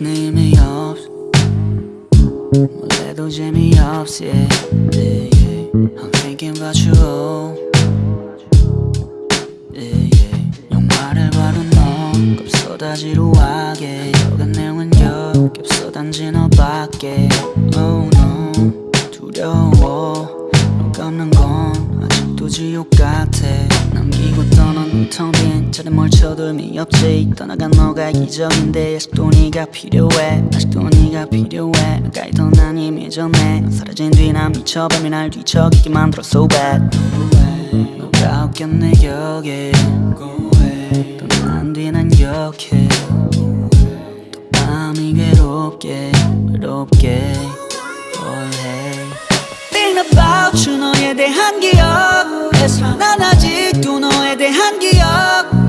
의미 없어 원래도 재미없어 yeah, yeah. I'm thinking about you yeah, yeah. 영화를 봐도 너급 쏟아지루하게. 여간 내용은 역겹어 단지 너밖에. Oh no. 두려워. 널 감는 건 지옥 같아. 남기고 떠난 텅빈 자리 의미 없지 떠나간 너가 이적인데 아직도 네가 필요해. 아직도 네가 필요해. 너가 있던 난 이미 전에. 넌 사라진 뒤 난 미쳐버리 날 뒤척이게 만들어. So bad. 너가 없겠 내 격에. 떠난 뒤난 기억해. 또 밤이 괴롭게 외롭게 난 아직도 너에 대한 기억.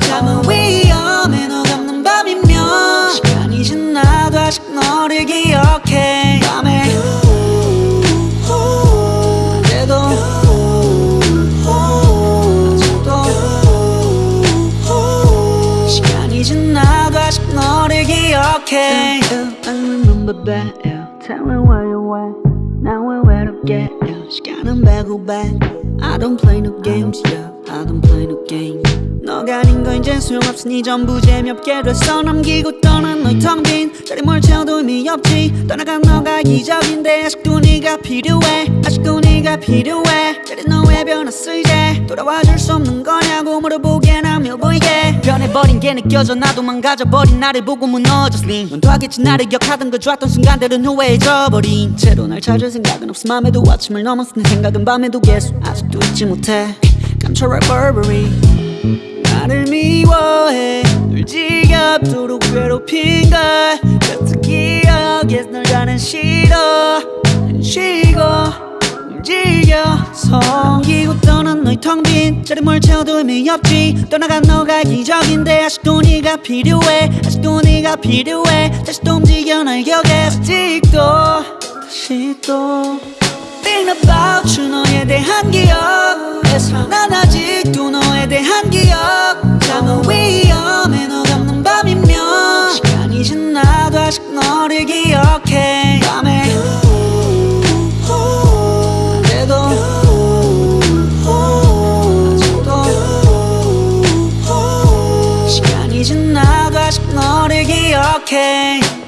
잠은 위험해 너 감는 밤이면. 시간이 지나도 아직 너를 기억해. 밤에. 낮에도. 아직도. 시간이 지나도 아직 너를 기억해. Tell me where you went Now we're get yeah. 시간은 배고배 I don't play no games yeah. Play no games 너가 아닌 거 이제 소용없으니 전부 재미없게 됐어. 남기고 떠난 너의 텅빈 자리 뭘 채워도 의미 없지. 떠나간 너가 이적인데 아직도 네가 필요해. 아직도 네가 필요해. 자리 너왜 변했어 이제 돌아와줄 수 없는 거냐고 물어보기엔 아며 보이게. 변해버린 게 느껴져. 나도 망가져버린 나를 보고 무너졌으니. 넌 하겠지 나를 기억하던 그 좋았던 순간들은 후회해져버린. 채로 날 찾을 생각은 없어. 맘에도 아침을 넘었어 내 생각은 밤에도 계속 아직도 잊지 못해 감춰라 Burberry. 나를 미워해. 널 지겹도록 괴롭힌 걸. 같은 기억에 널 가는 싫어. 쉬고 움직여서 옮기고 떠난 너의 텅 빈 자리 뭘 채워도 의미 없지. 떠나간 너가 기적인데 아직도 네가 필요해. 아직도 네가 필요해. 다시 또 움직여 날 기억해 아직도 다시 또 Think about you 너에 대한 기억에서 난 okay